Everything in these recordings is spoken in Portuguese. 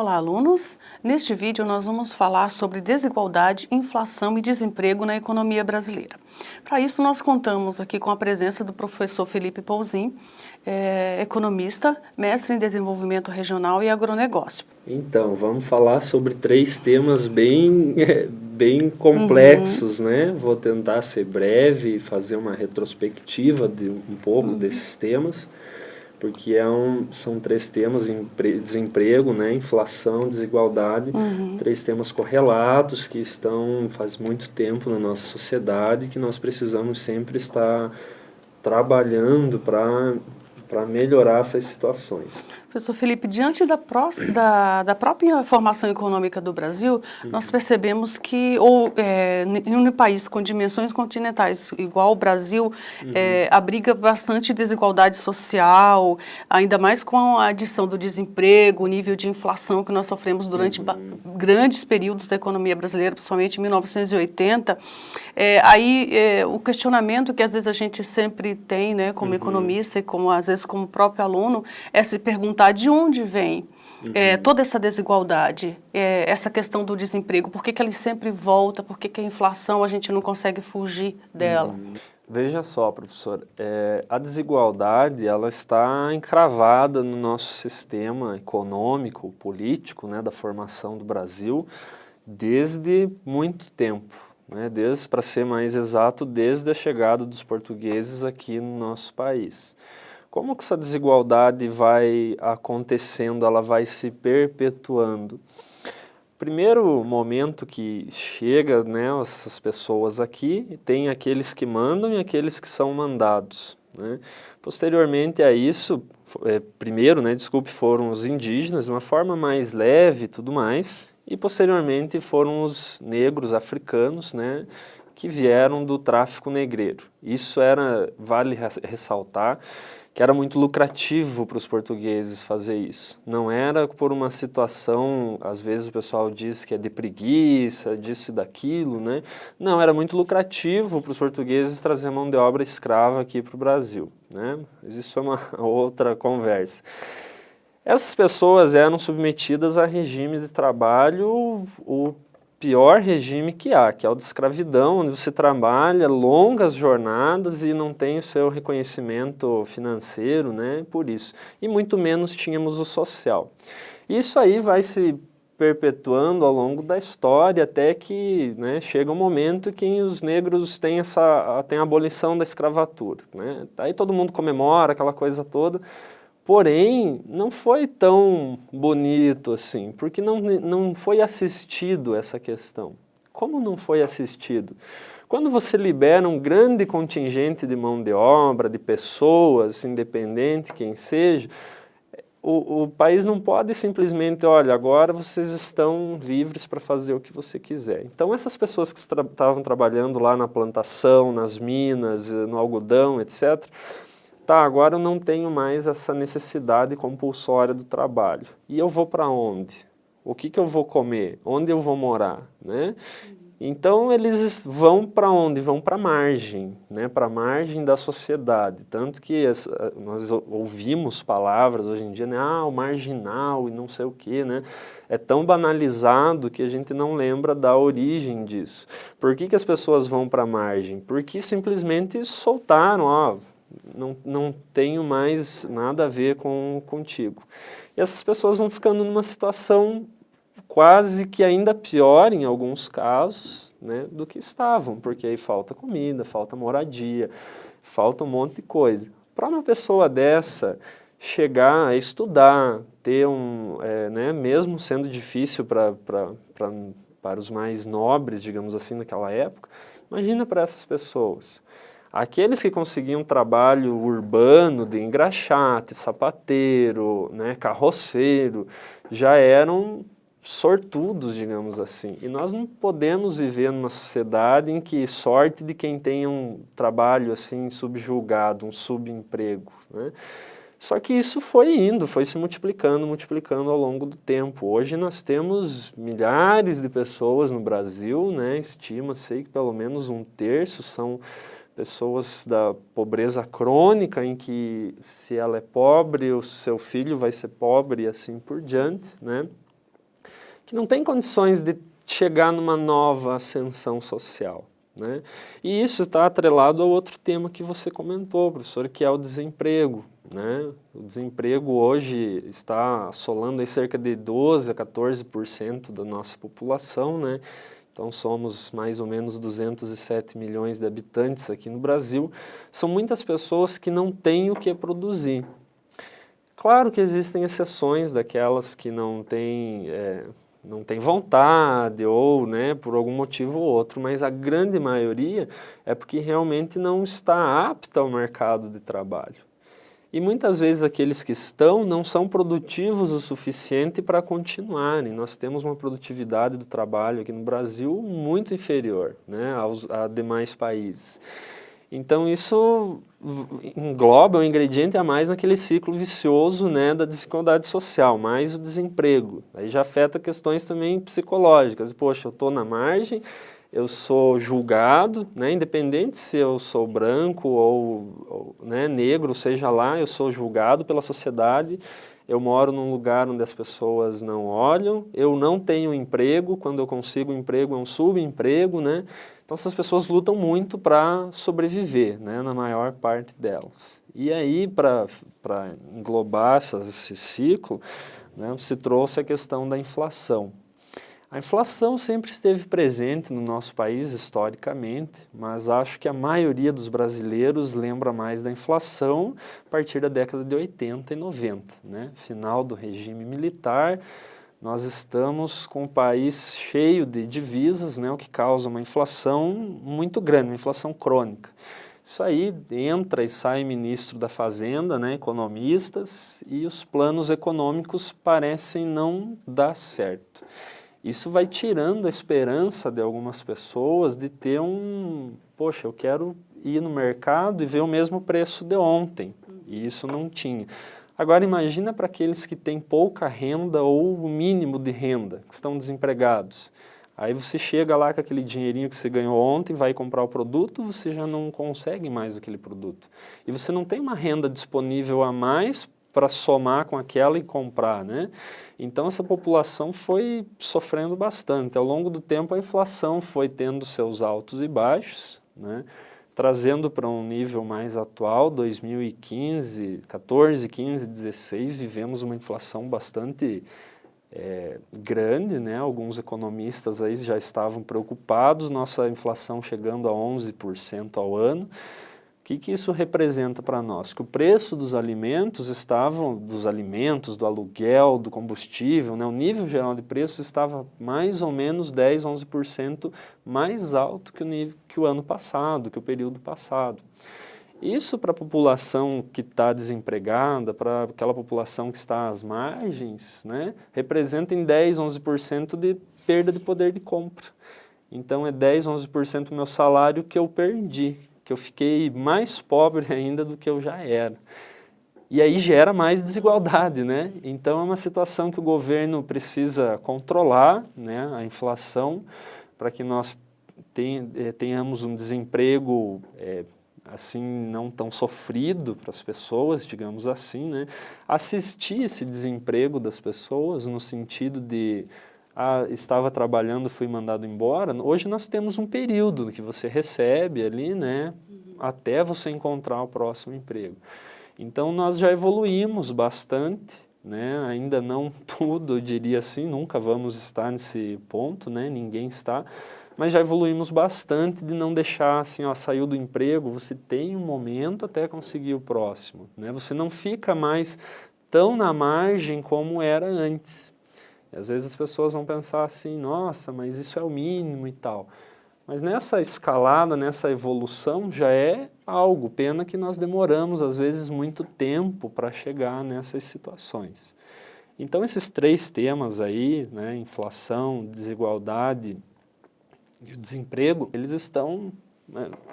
Olá, alunos! Neste vídeo nós vamos falar sobre desigualdade, inflação e desemprego na economia brasileira. Para isso nós contamos aqui com a presença do professor Felipe Pouzin, é, economista, mestre em desenvolvimento regional e agronegócio. Então, vamos falar sobre três temas bem, bem complexos, uhum. né? Vou tentar ser breve e fazer uma retrospectiva de um pouco uhum. desses temas porque é um, são três temas, desemprego, né, inflação, desigualdade, uhum. três temas correlatos que estão faz muito tempo na nossa sociedade que nós precisamos sempre estar trabalhando para melhorar essas situações. Professor Felipe, diante da, pró da, da, própria formação econômica do Brasil, uhum. nós percebemos que, ou é, em um país com dimensões continentais igual o Brasil, uhum. é, abriga bastante desigualdade social, ainda mais com a adição do desemprego, o nível de inflação que nós sofremos durante uhum. grandes períodos da economia brasileira, principalmente em 1980. É, aí, é, o questionamento que às vezes a gente sempre tem, né, como uhum. economista e como às vezes como próprio aluno, é se perguntar perguntar de onde vem uhum. é, toda essa desigualdade, é, essa questão do desemprego, por que, que ele sempre volta, por que, que a inflação a gente não consegue fugir dela? Uhum. Veja só, professor, é, a desigualdade ela está encravada no nosso sistema econômico, político, né, da formação do Brasil, desde muito tempo. Né, desde, para ser mais exato, desde a chegada dos portugueses aqui no nosso país. Como que essa desigualdade vai acontecendo, ela vai se perpetuando? Primeiro momento que chega né, essas pessoas aqui, tem aqueles que mandam e aqueles que são mandados. Né? Posteriormente a isso, é, primeiro, né, desculpe, foram os indígenas, de uma forma mais leve e tudo mais, e posteriormente foram os negros africanos, né, que vieram do tráfico negreiro. Isso era, vale ressaltar, que era muito lucrativo para os portugueses fazer isso. Não era por uma situação, às vezes o pessoal diz que é de preguiça, disso e daquilo, né? Não, era muito lucrativo para os portugueses trazer mão de obra escrava aqui para o Brasil, né? Mas isso é uma outra conversa. Essas pessoas eram submetidas a regimes de trabalho o pior regime que há, que é o de escravidão, onde você trabalha longas jornadas e não tem o seu reconhecimento financeiro, né, por isso. E muito menos tínhamos o social. Isso aí vai se perpetuando ao longo da história até que né, chega um momento que os negros têm, essa, têm a abolição da escravatura. Né? Aí todo mundo comemora aquela coisa toda, Porém, não foi tão bonito assim, porque não, não foi assistido essa questão. Como não foi assistido? Quando você libera um grande contingente de mão de obra, de pessoas, independente quem seja, o, o país não pode simplesmente, olha, agora vocês estão livres para fazer o que você quiser. Então essas pessoas que estavam tra trabalhando lá na plantação, nas minas, no algodão, etc., tá, agora eu não tenho mais essa necessidade compulsória do trabalho. E eu vou para onde? O que, que eu vou comer? Onde eu vou morar? Né? Então eles vão para onde? Vão para a margem, né? para a margem da sociedade. Tanto que nós ouvimos palavras hoje em dia, né? ah, o marginal e não sei o quê, né? É tão banalizado que a gente não lembra da origem disso. Por que, que as pessoas vão para a margem? Porque simplesmente soltaram, ó, não, não tenho mais nada a ver com contigo. E essas pessoas vão ficando numa situação quase que ainda pior em alguns casos né, do que estavam, porque aí falta comida, falta moradia, falta um monte de coisa. Para uma pessoa dessa chegar a estudar, ter um, é, né, mesmo sendo difícil pra, para os mais nobres, digamos assim, naquela época, imagina para essas pessoas. Aqueles que conseguiam trabalho urbano de engraxate, sapateiro, né, carroceiro, já eram sortudos, digamos assim. E nós não podemos viver numa sociedade em que sorte de quem tem um trabalho assim subjulgado, um subemprego. Né? Só que isso foi indo, foi se multiplicando, multiplicando ao longo do tempo. Hoje nós temos milhares de pessoas no Brasil, né? estima-se que pelo menos um terço são pessoas da pobreza crônica, em que se ela é pobre, o seu filho vai ser pobre e assim por diante, né? que não tem condições de chegar numa nova ascensão social. Né? E isso está atrelado ao outro tema que você comentou, professor, que é o desemprego. Né? O desemprego hoje está assolando cerca de 12% a 14% da nossa população, né? Então somos mais ou menos 207 milhões de habitantes aqui no Brasil. São muitas pessoas que não têm o que produzir. Claro que existem exceções daquelas que não têm... É, não tem vontade ou né, por algum motivo ou outro, mas a grande maioria é porque realmente não está apta ao mercado de trabalho. E muitas vezes aqueles que estão não são produtivos o suficiente para continuarem. Nós temos uma produtividade do trabalho aqui no Brasil muito inferior né, aos a demais países. Então isso engloba um ingrediente a mais naquele ciclo vicioso né, da desigualdade social, mais o desemprego. Aí já afeta questões também psicológicas. Poxa, eu estou na margem, eu sou julgado, né, independente se eu sou branco ou, ou né, negro, seja lá, eu sou julgado pela sociedade, eu moro num lugar onde as pessoas não olham, eu não tenho emprego, quando eu consigo um emprego é um subemprego, né? Então essas pessoas lutam muito para sobreviver, né, na maior parte delas. E aí, para englobar essa, esse ciclo, né, se trouxe a questão da inflação. A inflação sempre esteve presente no nosso país historicamente, mas acho que a maioria dos brasileiros lembra mais da inflação a partir da década de 80 e 90, né? final do regime militar, nós estamos com um país cheio de divisas, né, o que causa uma inflação muito grande, uma inflação crônica. Isso aí entra e sai ministro da Fazenda, né, economistas, e os planos econômicos parecem não dar certo. Isso vai tirando a esperança de algumas pessoas de ter um, poxa, eu quero ir no mercado e ver o mesmo preço de ontem, e isso não tinha. Agora imagina para aqueles que têm pouca renda ou o mínimo de renda, que estão desempregados. Aí você chega lá com aquele dinheirinho que você ganhou ontem, vai comprar o produto, você já não consegue mais aquele produto. E você não tem uma renda disponível a mais para somar com aquela e comprar, né? Então essa população foi sofrendo bastante. Ao longo do tempo a inflação foi tendo seus altos e baixos, né? Trazendo para um nível mais atual, 2015, 14, 15, 16, vivemos uma inflação bastante é, grande, né? alguns economistas aí já estavam preocupados, nossa inflação chegando a 11% ao ano, que, que isso representa para nós? Que o preço dos alimentos estavam, dos alimentos, do aluguel, do combustível, né, o nível geral de preços estava mais ou menos 10, 11% mais alto que o, nível, que o ano passado, que o período passado. Isso para a população que está desempregada, para aquela população que está às margens, né, representa em 10, 11% de perda de poder de compra. Então é 10, 11% do meu salário que eu perdi que eu fiquei mais pobre ainda do que eu já era. E aí gera mais desigualdade, né? Então é uma situação que o governo precisa controlar, né, a inflação, para que nós eh, tenhamos um desemprego é, assim não tão sofrido para as pessoas, digamos assim, né? Assistir esse desemprego das pessoas no sentido de ah, estava trabalhando, fui mandado embora, hoje nós temos um período que você recebe ali, né, até você encontrar o próximo emprego. Então nós já evoluímos bastante, né, ainda não tudo, eu diria assim, nunca vamos estar nesse ponto, né, ninguém está, mas já evoluímos bastante de não deixar assim, ó, saiu do emprego, você tem um momento até conseguir o próximo, né, você não fica mais tão na margem como era antes. E às vezes as pessoas vão pensar assim, nossa, mas isso é o mínimo e tal. Mas nessa escalada, nessa evolução, já é algo, pena que nós demoramos às vezes muito tempo para chegar nessas situações. Então esses três temas aí, né, inflação, desigualdade e o desemprego, eles estão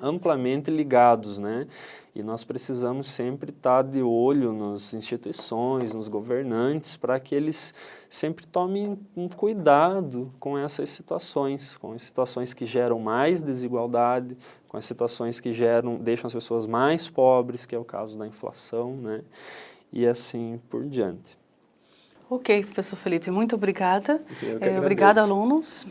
amplamente ligados, né? E nós precisamos sempre estar de olho nas instituições, nos governantes, para que eles sempre tomem um cuidado com essas situações, com as situações que geram mais desigualdade, com as situações que geram, deixam as pessoas mais pobres, que é o caso da inflação, né? E assim por diante. Ok, professor Felipe, muito obrigada. É, obrigada, alunos.